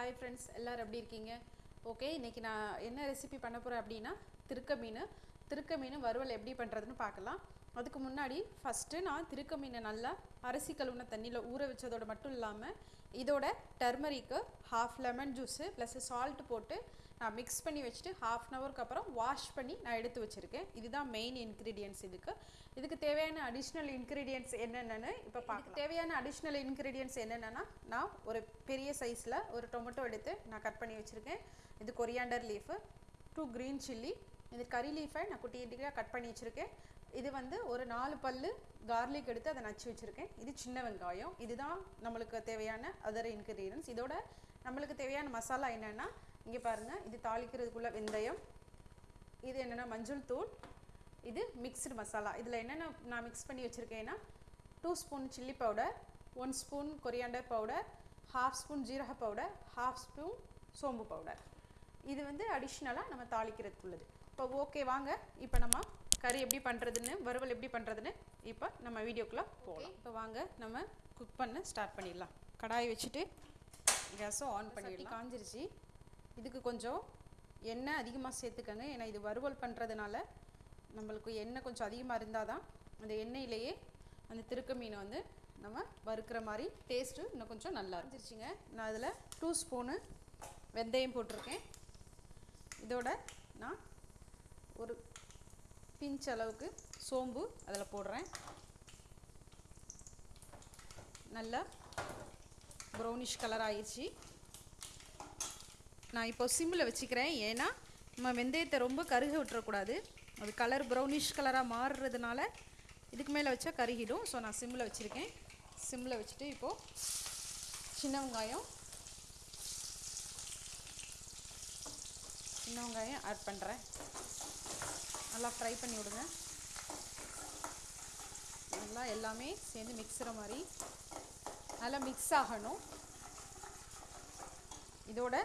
Hi friends எல்லோரும் எப்படி இருக்கீங்க? ஓகே இன்றைக்கி நான் என்ன ரெசிபி பண்ண போகிறேன் அப்படின்னா திருக்க மீன். திருக்க மீன் வறுவல் எப்படி பண்ணுறதுன்னு பார்க்கலாம். அதுக்கு முன்னாடி ஃபஸ்ட்டு நான் திருக்க மீனை நல்லா அரிசி கழுவுன தண்ணியில் ஊற வச்சதோட மட்டும் இல்லாமல் இதோட டர்மரிக்கு half lemon juice plus salt போட்டு நான் மிக்ஸ் பண்ணி வச்சுட்டு ஹாஃப் அன் ஹவருக்கு அப்புறம் வாஷ் பண்ணி நான் எடுத்து வச்சுருக்கேன். இதுதான் மெயின் இன்க்ரீடியன்ஸ் இதுக்கு. இதுக்கு தேவையான அடிஷ்னல் இன்க்ரீடியன்ஸ் என்னென்னு இப்போ பார்க்க தேவையான அடிஷ்னல் இன்க்ரீடியன்ஸ் என்னென்னா நான் ஒரு பெரிய சைஸில் ஒரு டொமேட்டோ எடுத்து நான் கட் பண்ணி வச்சுருக்கேன். இது coriander leaf two green chilli இது கறி லீஃபை நான் குட்டி குட்டியாக கட் பண்ணி வச்சுருக்கேன். இது வந்து ஒரு நாலு பல்லு கார்லிக் எடுத்து அதை நச்சு வச்சுருக்கேன். இது சின்ன வெங்காயம். இதுதான் நம்மளுக்கு தேவையான அதர் இன்க்ரீடியன்ஸ் இதோட நம்மளுக்கு தேவையான மசாலா என்னென்னா இங்கே பாருங்கள் இது தாளிக்கிறதுக்குள்ள வெந்தயம் இது என்னென்னா மஞ்சள் தூள் இது மிக்ஸ்டு மசாலா இதில் என்னென்ன நான் மிக்ஸ் பண்ணி வச்சுருக்கேன்னா two spoon chilli powder one spoon coriander powder half spoon ஜீரக பவுடர் ஹாஃப் ஸ்பூன் சோம்பு பவுடர் இது வந்து அடிஷ்னலாக நம்ம தாளிக்கிறதுக்குள்ளது. இப்போ ஓகே வாங்க. இப்போ நம்ம கறி எப்படி பண்ணுறதுன்னு வறுவல் எப்படி பண்ணுறதுன்னு இப்போ நம்ம வீடியோக்குள்ளே போகலாம் இப்போ வாங்க நம்ம குக் பண்ண ஸ்டார்ட் பண்ணிடலாம். கடாய் வச்சுட்டு கேஸும் ஆன் பண்ணிடலாம். காஞ்சிருச்சு. இதுக்கு கொஞ்சம் எண்ணெய் அதிகமாக சேர்த்துக்கங்க. ஏன்னா இது வறுவல் பண்ணுறதுனால நம்மளுக்கு எண்ணெய் கொஞ்சம் அதிகமாக இருந்தால் தான் அந்த எண்ணெயிலேயே அந்த திருக்க மீனை வந்து நம்ம வறுக்கிற மாதிரி டேஸ்ட்டு இன்னும் கொஞ்சம் நல்லா இருந்துச்சுங்க நான் அதில் டூ ஸ்பூனு வெந்தயம் போட்டிருக்கேன். இதோட நான் ஒரு பிஞ்ச் அளவுக்கு சோம்பு அதில் போடுறேன். நல்லா ப்ரௌனிஷ் கலர் ஆயிடுச்சு நான் இப்போ சிம்மில் வச்சுக்கிறேன். ஏன்னா நம்ம வெந்தயத்தை ரொம்ப கருக விட்டுறக்கூடாது. அது கலர் ப்ரௌனிஷ் கலராக மாறுறதுனால இதுக்கு மேலே வச்சா கருகிடும். ஸோ நான் சிம்மில் வச்சுருக்கேன். சிம்மில் வச்சுட்டு இப்போது சின்ன வெங்காயம் சின்ன வெங்காயம் ஆட் பண்ணுறேன் நல்லா ஃப்ரை பண்ணி விடுங்க. நல்லா எல்லாமே சேர்ந்து மிக்ஸுற மாதிரி. நல்லா மிக்ஸ் ஆகணும். இதோட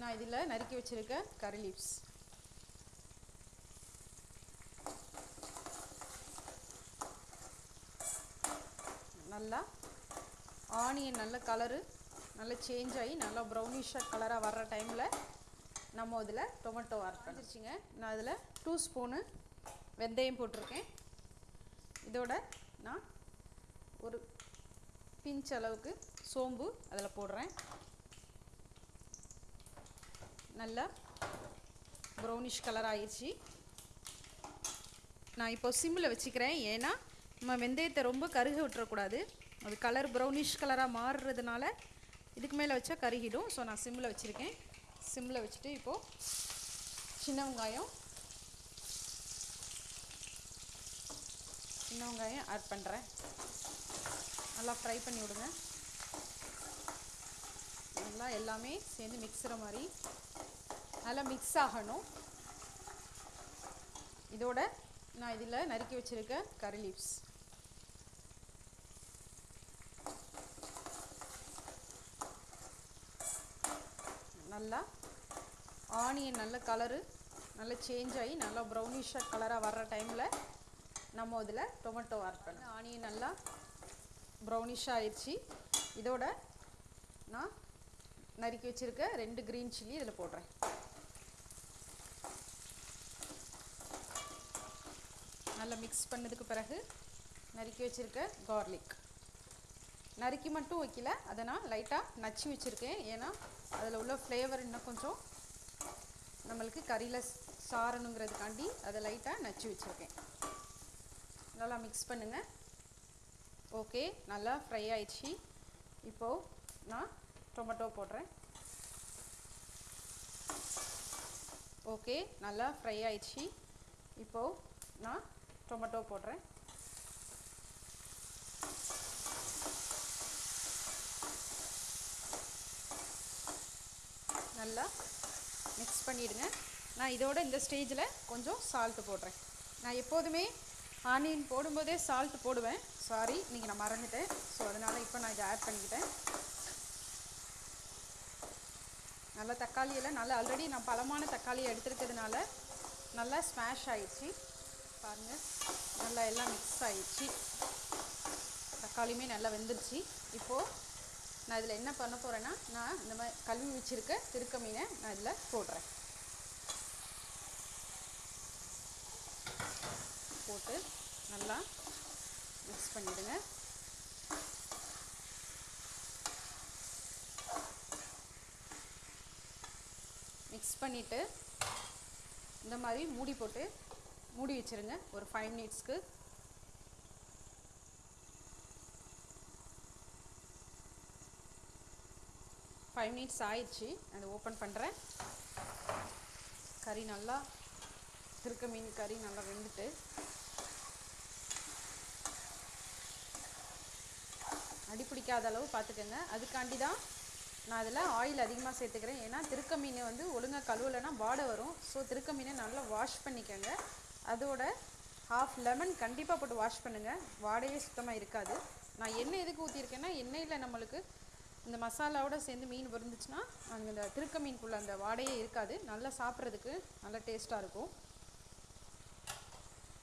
நான் இதில் நறுக்கி வச்சுருக்க கரி லீவ்ஸ் நல்லா ஆனியன் நல்ல கலரு நல்லா சேஞ்ச் ஆகி நல்லா ப்ரௌனிஷாக கலராக வர்ற டைமில் நம்ம இதில் டொமேட்டோ ஆட் பண்ணிருச்சுங்க. நான் இதில் டூ ஸ்பூனு வெந்தயம் போட்டிருக்கேன். இதோட நான் ஒரு பிஞ்ச் அளவுக்கு சோம்பு அதில் போடுறேன். நல்லா ப்ரௌனிஷ் கலர் ஆயிடுச்சு. நான் இப்போ சிம்மில் வச்சுக்கிறேன். ஏன்னா நம்ம வெந்தயத்தை ரொம்ப கருக விட்டுறக்கூடாது. அது கலர் ப்ரௌனிஷ் கலராக மாறுறதுனால இதுக்கு மேலே வச்சா கருகிடும். ஸோ நான் சிம்மில் வச்சுருக்கேன். சிம்மில் வச்சுட்டு இப்போது சின்ன வெங்காயம் சின்ன வெங்காயம் ஆட் பண்ணுறேன் நல்லா ஃப்ரை பண்ணி விடுங்க. நல்லா எல்லாமே சேர்ந்து மிக்ஸுற மாதிரி நல்லா மிக்ஸ் ஆகணும். இதோட நான் இதில் நறுக்கி வச்சுருக்க கறி லீவ்ஸ் நல்லா ஆனியன் நல்ல கலரு நல்லா சேஞ்ச் ஆகி நல்லா ப்ரௌனிஷாக கலராக வர்ற டைமில் நம்ம இதில் டொமேட்டோ ஆட் பண்ண ஆனியன் நல்லா ப்ரௌனிஷாக ஆயிடுச்சு. இதோட நான் நறுக்கி வச்சுருக்க ரெண்டு க்ரீன் சில்லி இதில் போடுறேன். நல்லா மிக்ஸ் பண்ணதுக்கு பிறகு நறுக்கி வச்சுருக்க கார்லிக் நறுக்கி மட்டும் வைக்கல அதை நான் லைட்டாக நச்சு வச்சுருக்கேன். ஏன்னா அதில் உள்ள ஃப்ளேவர் இன்னும் கொஞ்சம் நம்மளுக்கு கறியில் சாரணுங்கிறதுக்காண்டி அதை லைட்டாக நச்சு வச்சுருக்கேன். நல்லா மிக்ஸ் பண்ணுங்கள் ஓகே நல்லா ஃப்ரை ஆயிடுச்சு. இப்போது நான் டொமேட்டோ போடுறேன். ஓகே நல்லா ஃப்ரை ஆயிடுச்சு. இப்போது நான் டொமேட்டோ போடுறேன். நல்லா மிக்ஸ் பண்ணிவிடுங்க நான் இதோட இந்த ஸ்டேஜில் கொஞ்சம் சால்ட்டு போடுறேன். நான் எப்போதுமே ஆனியன் போடும்போதே சால்ட் போடுவேன். சாரி இன்றைக்கி நான் மறந்துட்டேன். ஸோ அதனால் இப்போ நான் இதை ஆட் பண்ணிக்கிட்டேன். நல்லா தக்காளியெல்லாம் நல்லா ஆல்ரெடி நான் பழமான தக்காளியை எடுத்துருக்கிறதுனால நல்லா ஸ்மாஷ் ஆயிடுச்சு. பாருங்கள் நல்லா எல்லாம் மிக்ஸ் ஆயிடுச்சு. தக்காளியுமே நல்லா வெந்துருச்சு. இப்போது நான் இதில் என்ன பண்ண போகிறேன்னா நான் இந்த மாதிரி கழுவி வச்சுருக்க திருக்க மீனை நான் இதில் போடுறேன். போட்டு நல்லா மிக்ஸ் பண்ணிவிடுங்க மிக்ஸ் பண்ணிவிட்டு இந்த மாதிரி மூடி போட்டு மூடி வச்சுருங்க. ஒரு ஃபைவ் மினிட்ஸ்க்கு ஃபைவ் மினிட்ஸ் ஆயிடுச்சு. அதை ஓப்பன் பண்ணுறேன் கறி நல்லா திருக்க மீன் கறி நல்லா வெந்துட்டு. அடி பிடிக்காத அளவு பார்த்துக்கோங்க. அதுக்காண்டி தான் நான் அதில் ஆயில் அதிகமாக சேர்த்துக்கிறேன். ஏன்னா திருக்க மீன் வந்து ஒழுங்காக கழுவலைன்னா வாடை வரும். ஸோ திருக்க மீனை நல்லா வாஷ் பண்ணிக்கோங்க. அதோட ஹாஃப் லெமன் கண்டிப்பாக போட்டு வாஷ் பண்ணுங்கள் வாடையே சுத்தமாக இருக்காது. நான் எண்ணெய் எதுக்கு ஊற்றிருக்கேன்னா எண்ணெயில் நம்மளுக்கு இந்த மசாலாவோட சேர்ந்து மீன் விருந்துச்சுன்னா அங்கே இந்த திருக்க மீனுக்குள்ள அந்த வாடையே இருக்காது. நல்லா சாப்பிட்றதுக்கு நல்லா டேஸ்ட்டாக இருக்கும்.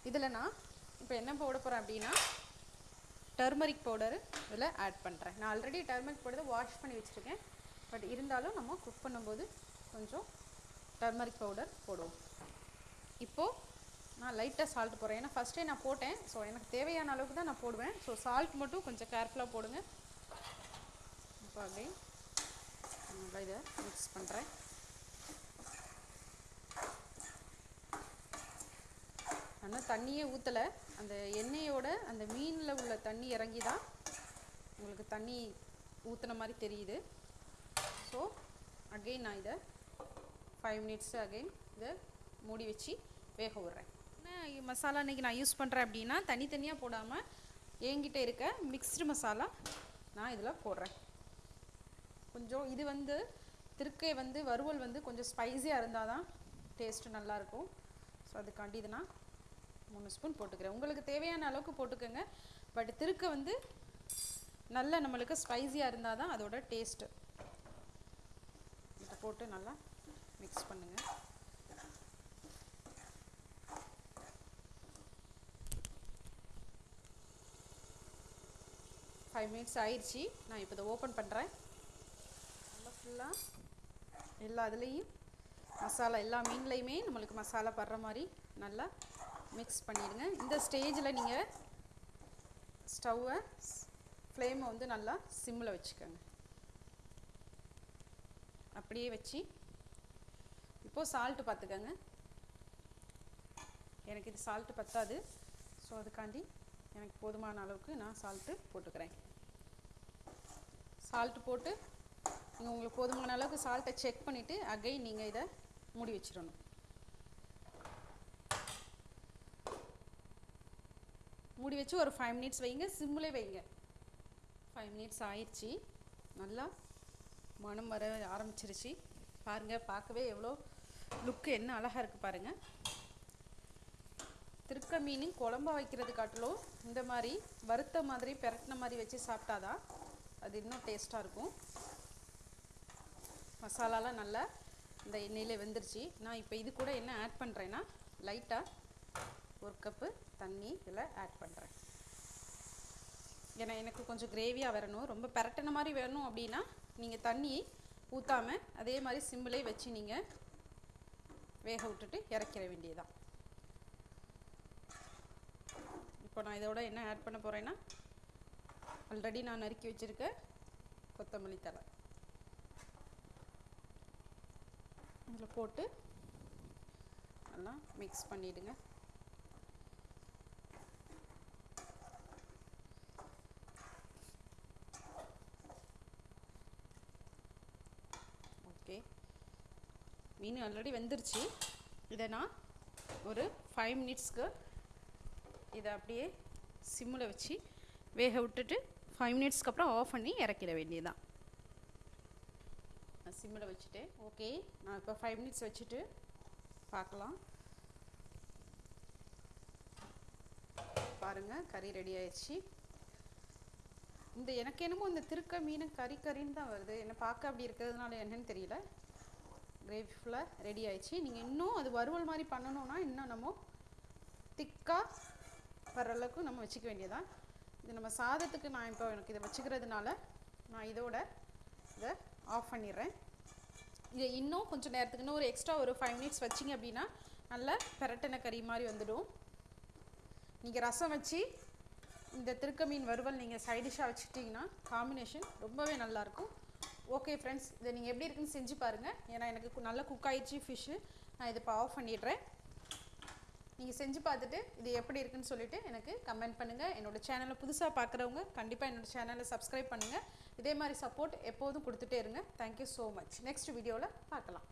இதில் நான் இப்போ என்ன போட போகிறேன் அப்படின்னா டர்மரிக் பவுடர் இதில் ஆட் பண்ணுறேன் நான் ஆல்ரெடி டர்மரிக் பவுடர் வாஷ் பண்ணி வச்சுருக்கேன். பட் இருந்தாலும் நம்ம குக் பண்ணும்போது கொஞ்சம் டர்மரிக் பவுடர் போடுவோம். இப்போது நான் லைட்டாக சால்ட் போடுறேன். ஏன்னா ஃபஸ்ட்டே நான் போட்டேன். ஸோ எனக்கு தேவையான அளவுக்கு தான் நான் போடுவேன். ஸோ சால்ட் மட்டும் கொஞ்சம் கேர்ஃபுல்லாக போடுங்க. இப்போ அப்படியே நல்லா இதை மிக்ஸ் பண்ணுறேன் ஆனால் தண்ணியே ஊற்றலை அந்த எண்ணெயோட அந்த மீனில் உள்ள தண்ணி இறங்கி தான் உங்களுக்கு தண்ணி ஊற்றுன மாதிரி தெரியுது. அகெயின் நான் இதை ஃபைவ் மினிட்ஸ் அகெயின் இதை மூடி வச்சு வேக விட்றேன். என்ன மசாலா இன்றைக்கி நான் யூஸ் பண்ணுறேன் அப்படின்னா தனித்தனியாக போடாமல் என்கிட்ட இருக்க மிக்ஸ்டு மசாலா நான் இதில் போடுறேன். கொஞ்சம் இது வந்து திருக்கை வந்து வறுவல் வந்து கொஞ்சம் ஸ்பைஸியாக இருந்தால் தான் டேஸ்ட்டு நல்லாயிருக்கும் ஸோ அதுக்காண்டி இது நான் மூணு ஸ்பூன் போட்டுக்கிறேன். உங்களுக்கு தேவையான அளவுக்கு போட்டுக்கோங்க. பட் திருக்க வந்து நல்ல நம்மளுக்கு ஸ்பைஸியாக இருந்தால் தான் அதோட டேஸ்ட்டு போட்டு நல்லா மிக்ஸ் பண்ணுங்கள் ஃபைவ் மினிட்ஸ் ஆயிடுச்சு. நான் இப்போ இதை ஓப்பன் பண்ணுறேன் நல்லா ஃபுல்லாக எல்லா இதுலேயும் மசாலா எல்லா மீன்லேயுமே நம்மளுக்கு மசாலா படுற மாதிரி நல்லா மிக்ஸ் பண்ணிடுங்க. இந்த ஸ்டேஜில் நீங்கள் ஸ்டவ்வை ஃப்ளேமை வந்து நல்லா சிம்மில் வச்சுக்கோங்க. அப்படியே வச்சு இப்போது சால்ட்டு பார்த்துக்கோங்க. எனக்கு இது சால்ட்டு பத்தாது. ஸோ அதுக்காண்டி எனக்கு போதுமான அளவுக்கு நான் சால்ட்டு போட்டுக்கிறேன். சால்ட்டு போட்டு நீங்கள் உங்களுக்கு போதுமான அளவுக்கு சால்ட்டை செக் பண்ணிவிட்டு அகைன் நீங்கள் இதை மூடி வச்சிடணும். மூடி வச்சு ஒரு ஃபைவ் மினிட்ஸ் வைங்க. சிம்மிலே வைங்க. ஃபைவ் மினிட்ஸ் ஆயிடுச்சு. நல்லா மனம் வர ஆரம்பிச்சிருச்சு. பாருங்கள் பார்க்கவே எவ்வளோ லுக்கு என்ன அழகாக இருக்குது பாருங்கள் திருக்க மீன் குழம்பா வைக்கிறது காட்டிலும் இந்த மாதிரி வறுத்த மாதிரி பெரட்டின மாதிரி வச்சு சாப்பிட்டாதான் அது இன்னும் டேஸ்ட்டாக இருக்கும். மசாலாலாம் நல்லா இந்த எண்ணெயில் வெந்துருச்சு. நான் இப்போ இது கூட என்ன ஆட் பண்ணுறேன்னா லைட்டாக ஒரு கப்பு தண்ணி இதில் ஆட் பண்ணுறேன் ஏன்னா எனக்கு கொஞ்சம் கிரேவியாக வரணும். ரொம்ப பெரட்டின மாதிரி வேணும் அப்படின்னா நீங்கள் தண்ணி ஊற்றாமல் அதே மாதிரி சிம்பிளே வச்சு நீங்கள் வேக விட்டுட்டு இறக்கிற வேண்டியதுதான். இப்போ நான் இதோட என்ன ஆட் பண்ண போகிறேன்னா ஆல்ரெடி நான் நறுக்கி வச்சுருக்க கொத்தமல்லி தழை. இதில் போட்டு நல்லா மிக்ஸ் பண்ணிவிடுங்க ஓகே மீன் ஆல்ரெடி வெந்துருச்சு. இதை நான் ஒரு ஃபைவ் மினிட்ஸ்க்கு இதை அப்படியே சிம்மில் வச்சு வேக விட்டுட்டு ஃபைவ் மினிட்ஸ்க்கு அப்புறம் ஆஃப் பண்ணி இறக்கிட வேண்டியதுதான். நான் சிம்மில் வச்சுட்டேன். ஓகே நான் இப்போ ஃபைவ் மினிட்ஸ் வச்சுட்டு பார்க்கலாம். பாருங்கள் கறி ரெடி ஆயிடுச்சு இந்த எனக்கு என்னமோ இந்த திருக்க மீன் கறி கறின்னு தான் வருது. என்னை பார்க்க அப்படி இருக்கிறதுனால என்னன்னு தெரியல. கிரேவி ஃபுல்லாக ரெடி ஆயிடுச்சு. நீங்கள் இன்னும் அது வறுவல் மாதிரி பண்ணணும்னா இன்னும் நம்ம திக்காக வர அளவுக்கு நம்ம வச்சுக்க வேண்டியதான் இது நம்ம சாதத்துக்கு நான் இப்போ எனக்கு இதை வச்சுக்கிறதுனால நான் இதோட இதை ஆஃப் பண்ணிடுறேன். இதை இன்னும் கொஞ்சம் நேரத்துக்கு இன்னும் ஒரு எக்ஸ்ட்ரா ஒரு ஃபைவ் மினிட்ஸ் வச்சிங்க அப்படின்னா நல்லா பெரட்டின கறி மாதிரி வந்துடும். நீங்கள் ரசம் வச்சு இந்த திருக்க மீன் வறுவல் நீங்கள் சைடிஷாக வச்சுட்டிங்கன்னா காம்பினேஷன் ரொம்பவே நல்லாயிருக்கும். ஓகே ஃப்ரெண்ட்ஸ் இதை நீங்கள் எப்படி இருக்குன்னு செஞ்சு பாருங்கள் ஏன்னா எனக்கு கு- நல்லா குக் ஆயிடுச்சு ஃபிஷ்ஷு நான் இதை இப்போ ஆஃப் பண்ணிடுறேன். நீங்கள் செஞ்சு பார்த்துட்டு இது எப்படி இருக்குன்னு சொல்லிவிட்டு எனக்கு கமெண்ட் பண்ணுங்கள் என்னோடய சேனலை புதுசாக பார்க்குறவங்க கண்டிப்பாக என்னோடய சேனலை சப்ஸ்கிரைப் பண்ணுங்கள் இதே மாதிரி சப்போர்ட் எப்போதும் கொடுத்துட்டே இருங்க. தேங்க்யூ ஸோ மச் நெக்ஸ்ட் வீடியோவில் பார்க்கலாம்.